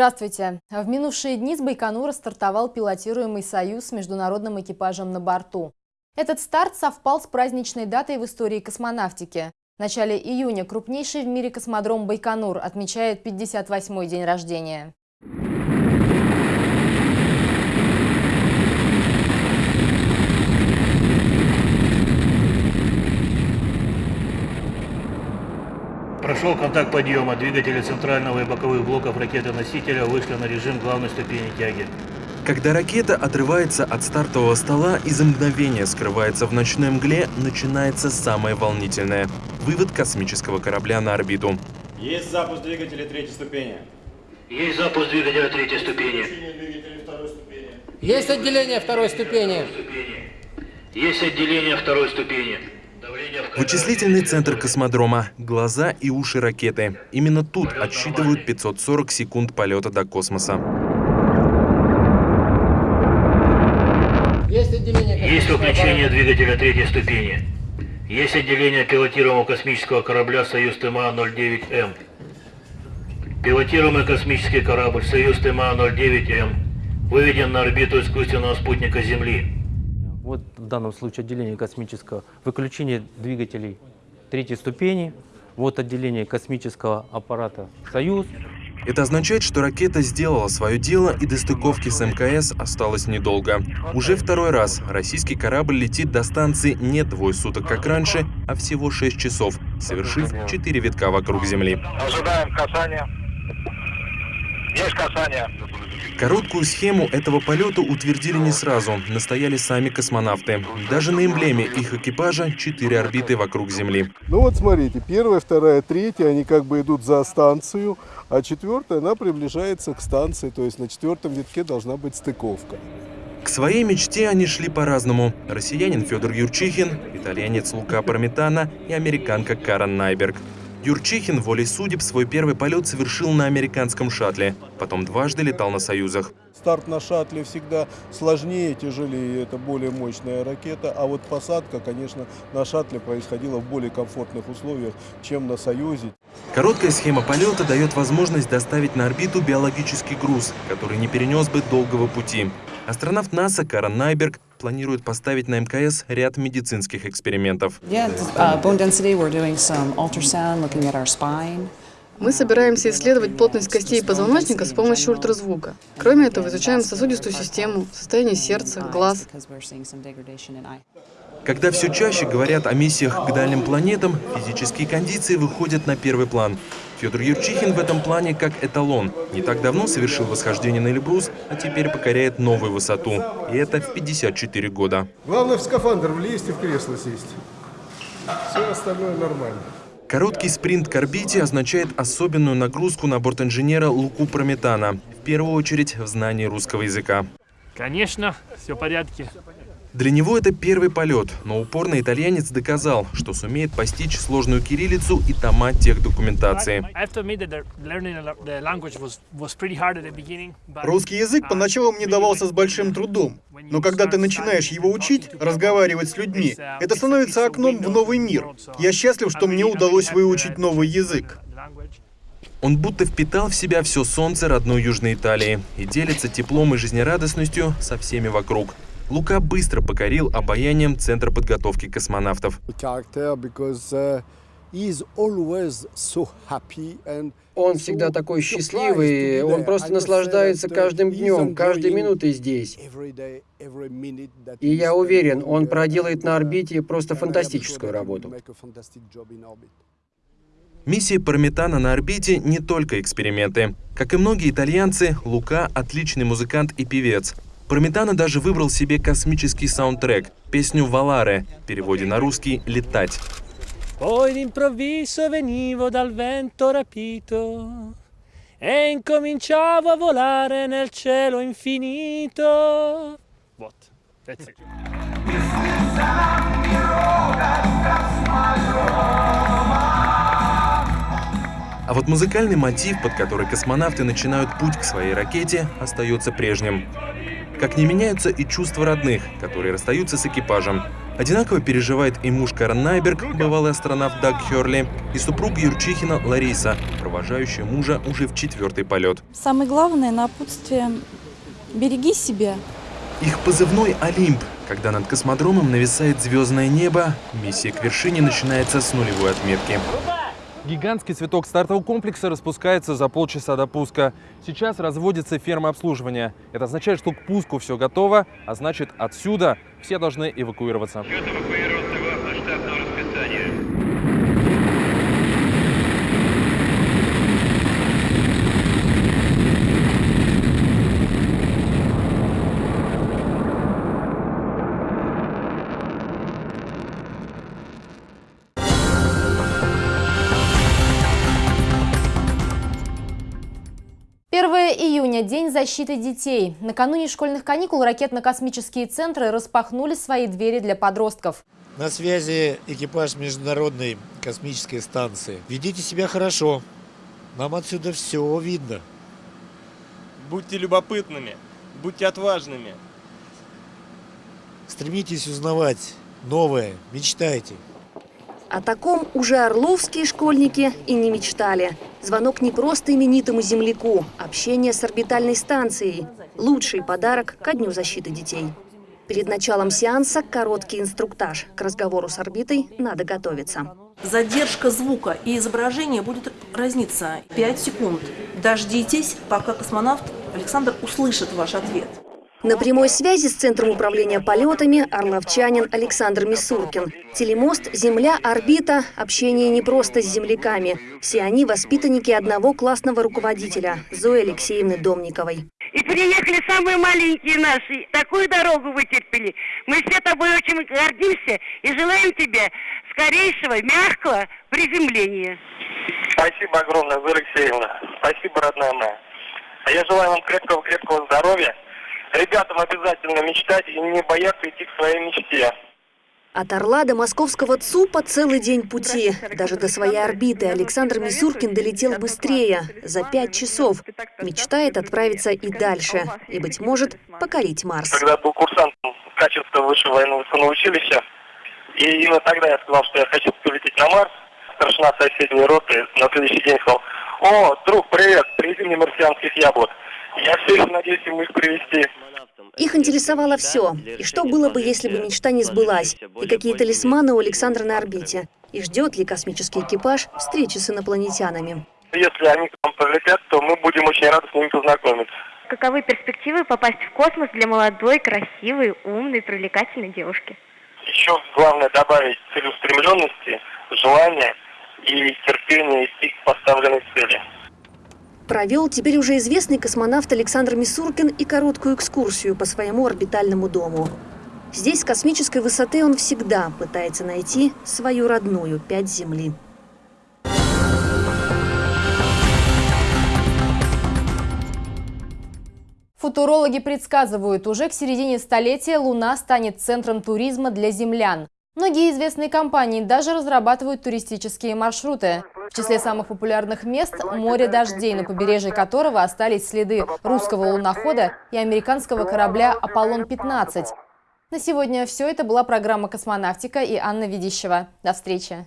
Здравствуйте. В минувшие дни с Байконура стартовал пилотируемый «Союз» с международным экипажем на борту. Этот старт совпал с праздничной датой в истории космонавтики. В начале июня крупнейший в мире космодром Байконур отмечает 58-й день рождения. Прошел контакт подъема. Двигатели центрального и боковых блоков ракеты-носителя вышли на режим главной ступени тяги. Когда ракета отрывается от стартового стола и за мгновение скрывается в ночной мгле, начинается самое волнительное – вывод космического корабля на орбиту. Есть запуск двигателя третьей ступени. Есть запуск двигателя третьей ступени. Есть отделение второй ступени. Есть отделение второй ступени. Вычислительный центр космодрома – глаза и уши ракеты. Именно тут отсчитывают 540 секунд полета до космоса. Есть. Есть выключение двигателя третьей ступени. Есть отделение пилотируемого космического корабля «Союз ТМА-09М». Пилотируемый космический корабль «Союз ТМА-09М» выведен на орбиту искусственного спутника Земли. Вот в данном случае отделение космического, выключение двигателей третьей ступени, вот отделение космического аппарата «Союз», Это означает, что ракета сделала свое дело и до стыковки с МКС осталось недолго. Уже второй раз российский корабль летит до станции не двое суток, как раньше, а всего 6 часов, совершив 4 витка вокруг Земли. Ожидаем касания. Есть касание. Короткую схему этого полета утвердили не сразу, настояли сами космонавты. Даже на эмблеме их экипажа 4 орбиты вокруг Земли. Ну вот смотрите, первая, вторая, третья, они как бы идут за станцию, а четвертая, она приближается к станции, то есть на четвертом витке должна быть стыковка. К своей мечте они шли по-разному. Россиянин Федор Юрчихин, итальянец Лука Парметана и американка Карен Найберг. Юрчихин волей судеб свой первый полет совершил на американском шаттле, потом дважды летал на «Союзах». Старт на шаттле всегда сложнее, тяжелее, это более мощная ракета, а вот посадка, конечно, на шаттле происходила в более комфортных условиях, чем на «Союзе». Короткая схема полета дает возможность доставить на орбиту биологический груз, который не перенес бы долгого пути. Астронавт НАСА Карен Найберг планирует поставить на МКС ряд медицинских экспериментов. Uh. Мы собираемся исследовать плотность костей позвоночника с помощью ультразвука. Кроме этого, изучаем сосудистую систему, состояние сердца, глаз. Когда все чаще говорят о миссиях к дальним планетам, физические кондиции выходят на первый план. Федор Юрчихин в этом плане как эталон. Не так давно совершил восхождение на Эльбрус, а теперь покоряет новую высоту. И это в 54 года. Главное в скафандр влезть и в кресло сесть. Все остальное нормально. Короткий спринт к орбите означает особенную нагрузку на борт инженера Луку Прометана. В первую очередь в знании русского языка. Конечно, все в порядке. Для него это первый полет, но упорный итальянец доказал, что сумеет постичь сложную кириллицу и тома тех документации. Русский язык uh, поначалу мне давался с большим трудом, но когда ты начинаешь его учить, разговаривать с людьми, это становится окном в новый мир. Я счастлив, что мне удалось выучить новый язык. Он будто впитал в себя все солнце родной Южной Италии и делится теплом и жизнерадостностью со всеми вокруг. Лука быстро покорил обаянием Центра подготовки космонавтов. Он всегда такой счастливый, он просто наслаждается каждым днем, каждой минутой здесь. И я уверен, он проделает на орбите просто фантастическую работу. Миссия Парметана на орбите не только эксперименты. Как и многие итальянцы, Лука – отличный музыкант и певец. Парметана даже выбрал себе космический саундтрек – песню «Валаре», в переводе на русский «Летать». Poi d'improvviso venivo dal vento rapito e incominciavo a volare nel cielo infinito. Вот. That's it. А вот музыкальный мотив, под который космонавты начинают путь к своей ракете, остается прежним. Как не меняются и чувства родных, которые расстаются с экипажем. Одинаково переживает и муж Карен Найберг, бывалый астронавт Даг Херли, и супруг Юрчихина Лариса, провожающая мужа уже в четвертый полет. Самое главное напутствие – береги себя. Их позывной «Олимп». Когда над космодромом нависает звездное небо, миссия к вершине начинается с нулевой отметки. Гигантский цветок стартового комплекса распускается за полчаса до пуска. Сейчас разводится ферма обслуживания. Это означает, что к пуску все готово, а значит отсюда все должны эвакуироваться. Июня – День защиты детей. Накануне школьных каникул ракетно-космические центры распахнули свои двери для подростков. На связи экипаж Международной космической станции. Ведите себя хорошо. Нам отсюда все видно. Будьте любопытными, будьте отважными. Стремитесь узнавать новое, мечтайте. О таком уже орловские школьники и не мечтали. Звонок не просто именитому земляку, общение с орбитальной станцией. Лучший подарок ко Дню защиты детей. Перед началом сеанса короткий инструктаж. К разговору с орбитой надо готовиться. Задержка звука и изображения будет разниться 5 секунд. Дождитесь, пока космонавт Александр услышит ваш ответ. На прямой связи с Центром управления полетами орловчанин Александр Мисуркин. Телемост, Земля, орбита, общение не просто с земляками. Все они воспитанники одного классного руководителя, Зои Алексеевны Домниковой. И приехали самые маленькие наши. Такую дорогу вытерпели. Мы все тобой очень гордимся и желаем тебе скорейшего, мягкого приземления. Спасибо огромное, Зоя Алексеевна. Спасибо, родная моя. А я желаю вам крепкого-крепкого здоровья, ребятам обязательно мечтать и не бояться идти к своей мечте. От Орла до московского ЦУПа целый день пути. Даже до своей орбиты Александр Мисуркин долетел быстрее, за пять часов. Мечтает отправиться и дальше, и, быть может, покорить Марс. Когда был курсантом качества высшего военно-военного училища, и именно тогда я сказал, что я хочу полететь на Марс, старшина соседней роты на следующий день сказал, «О, друг, привет, привези мне марсианских яблок». Я все еще надеюсь ему их привезти. Их интересовало все. И что было бы, если бы мечта не сбылась? И какие талисманы у Александра на орбите? И ждет ли космический экипаж встречи с инопланетянами? Если они к нам полетят, то мы будем очень рады с ними познакомиться. Каковы перспективы попасть в космос для молодой, красивой, умной, привлекательной девушки? Еще главное добавить целеустремленности, желания и терпения идти к поставленной цели провел теперь уже известный космонавт Александр Мисуркин и короткую экскурсию по своему орбитальному дому. Здесь с космической высоты он всегда пытается найти свою родную пять Земли. Футурологи предсказывают, уже к середине столетия Луна станет центром туризма для землян. Многие известные компании даже разрабатывают туристические маршруты. В числе самых популярных мест – море дождей, на побережье которого остались следы русского лунохода и американского корабля «Аполлон-15». На сегодня все. Это была программа «Космонавтика» и Анна Ведищева. До встречи.